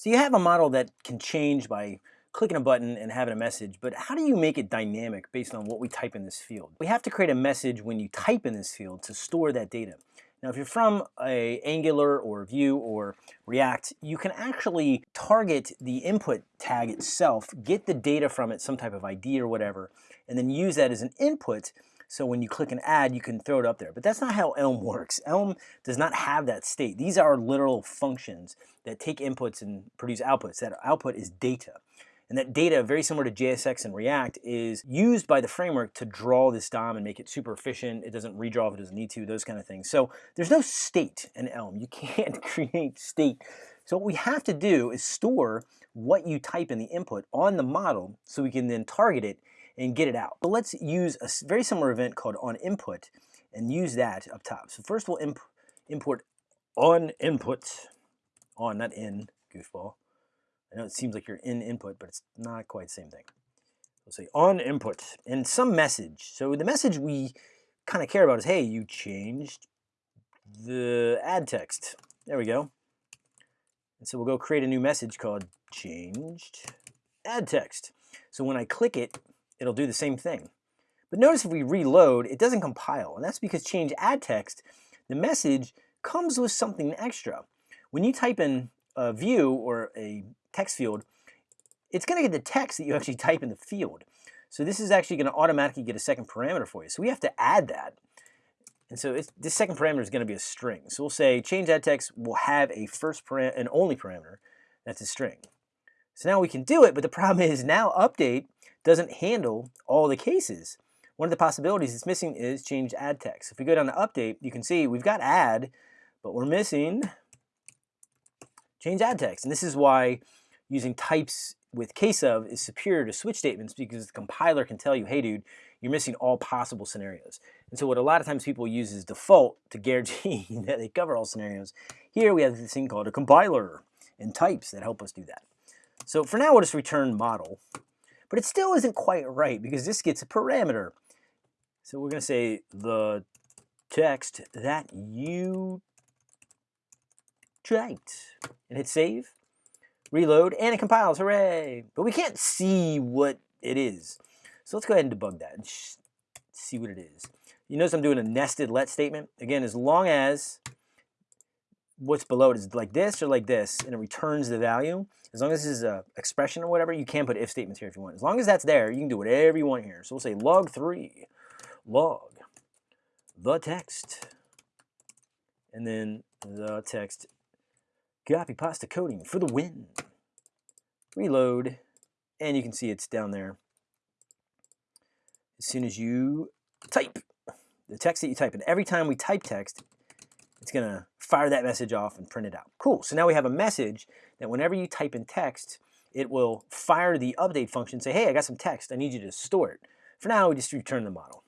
So you have a model that can change by clicking a button and having a message, but how do you make it dynamic based on what we type in this field? We have to create a message when you type in this field to store that data. Now, if you're from a Angular or Vue or React, you can actually target the input tag itself, get the data from it, some type of ID or whatever, and then use that as an input so when you click an add, you can throw it up there. But that's not how Elm works. Elm does not have that state. These are literal functions that take inputs and produce outputs. That output is data. And that data, very similar to JSX and React, is used by the framework to draw this DOM and make it super efficient. It doesn't redraw if it doesn't need to, those kind of things. So there's no state in Elm. You can't create state. So what we have to do is store what you type in the input on the model so we can then target it and get it out. But let's use a very similar event called on input and use that up top. So first we'll imp import on input, on, not in, goofball. I know it seems like you're in input, but it's not quite the same thing. We'll say on input and some message. So the message we kind of care about is, hey, you changed the add text. There we go. And so we'll go create a new message called changed add text. So when I click it, it'll do the same thing. But notice if we reload, it doesn't compile, and that's because change add text, the message comes with something extra. When you type in a view or a text field, it's going to get the text that you actually type in the field. So this is actually going to automatically get a second parameter for you. So we have to add that. And so this second parameter is going to be a string. So we'll say change add text will have a first param an only parameter that's a string. So now we can do it, but the problem is now update doesn't handle all the cases. One of the possibilities it's missing is change add text. If we go down to update, you can see we've got add, but we're missing change add text. And this is why using types with case of is superior to switch statements because the compiler can tell you, hey dude, you're missing all possible scenarios. And so what a lot of times people use is default to guarantee that they cover all scenarios. Here we have this thing called a compiler and types that help us do that. So for now, we'll just return model. But it still isn't quite right because this gets a parameter. So we're going to say the text that you typed and hit save, reload, and it compiles, hooray! But we can't see what it is. So let's go ahead and debug that and see what it is. You notice I'm doing a nested let statement. Again, as long as what's below it is like this or like this, and it returns the value, as long as this is an expression or whatever, you can put if statements here if you want. As long as that's there, you can do whatever you want here. So we'll say log 3, log the text, and then the text copy pasta coding for the win. Reload, and you can see it's down there. As soon as you type the text that you type, and every time we type text, it's going to fire that message off and print it out. Cool. So now we have a message that whenever you type in text, it will fire the update function say, hey, I got some text. I need you to store it. For now, we just return the model.